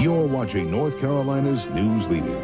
You're watching North Carolina's news leader,